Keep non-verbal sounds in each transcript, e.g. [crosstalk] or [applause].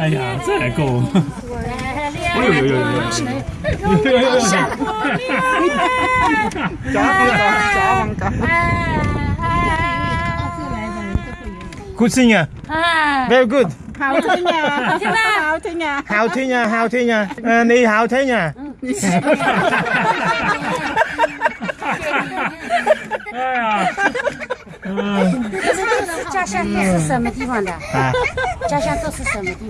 哎呀，这还够。哎呦呦呦呦！哎呦呦呦！抓王噶，抓王噶。 Good singer. 啊， Very good. Hào thế nhà, hào thế nhà. Hào thế nha, hào thế nha. À, Ni hào thế nha. 哎呀，嗯可是都是家乡都是什么地方的？啊，家乡都是什么地方？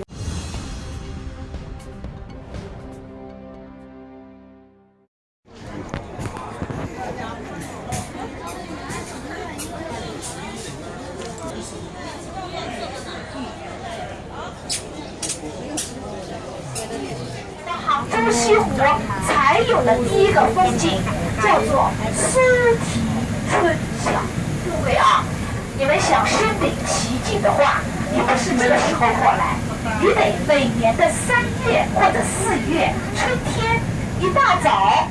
杭州西湖才有的第一个风景叫做苏堤春晓。各位啊，你们想身临其境的话，你们是这个时候过来，你得每年的三月或者四月春天一大早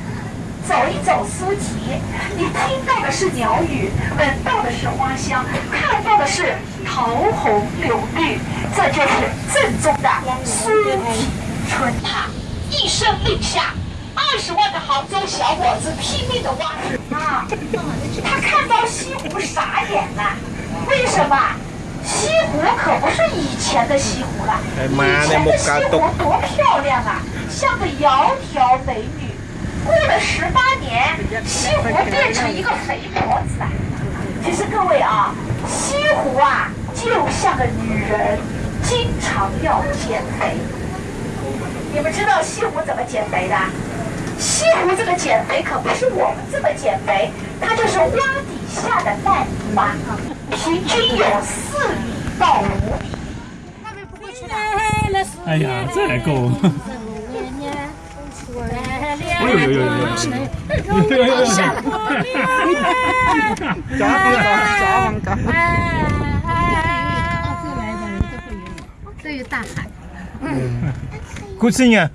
走一走苏堤，你听到的是鸟语，闻到的是花香，看到的是桃红柳绿，这就是正宗的苏堤春塔。一声令下，二十万的杭州小伙子拼命的挖啊！他看到西湖傻眼了，为什么？西湖可不是以前的西湖了，以前的西湖多漂亮啊，像个窈窕美女。过了十八年，西湖变成一个肥婆子了。其实各位啊，西湖啊，就像个女人，经常要减肥。你们知道西湖怎么减肥的？西湖这个减肥可不是我们这么减肥，它就是挖底下的烂泥巴，平均有四米到五米。哎呀，这还够。[laughs] [laughs] 哎呦呦呦呦！哎呦呦呦！抓王噶，抓 Good singer.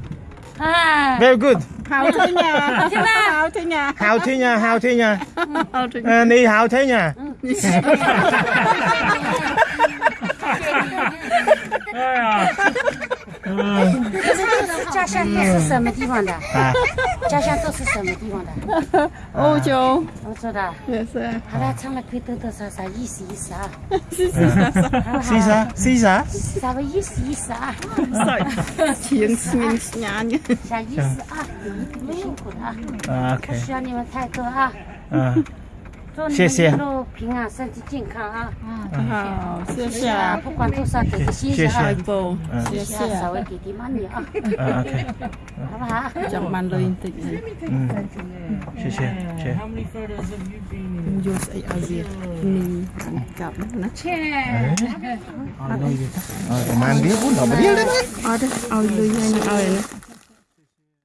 啊， Very good. Hào thế nhà, hào thế nhà. Hào thế nha, hào thế nha. Hào thế nhà. À, Ni hào thế nha. 哎呀，嗯可是都是家乡都是什么地方的？ 啊，家乡都是什么地方的？Ô châu. 我知道。[laughs] Yes, sir. 好了，唱了可以多多少少意思意思啊，xí xá, xí xá. 稍微意思？意思啊，Sợi. Chiến sinh nhà nhỉ. 小意思啊，你们辛苦的啊，啊不.需要你们太多啊你谢谢们一路平安，身体健康啊。 Hào, xưa 是啊， xưa. 不管多少给个心谢谢意啊， Vô. Xưa 是啊，稍 xưa. 微给点 money 啊， à, OK. 好不好？ Chẳng bàn lời tịnh này. 嗯，谢谢，谢谢。 Vô sẽ ở Việt. Ni gặp nó. 哎，好，那一个，啊，我们别不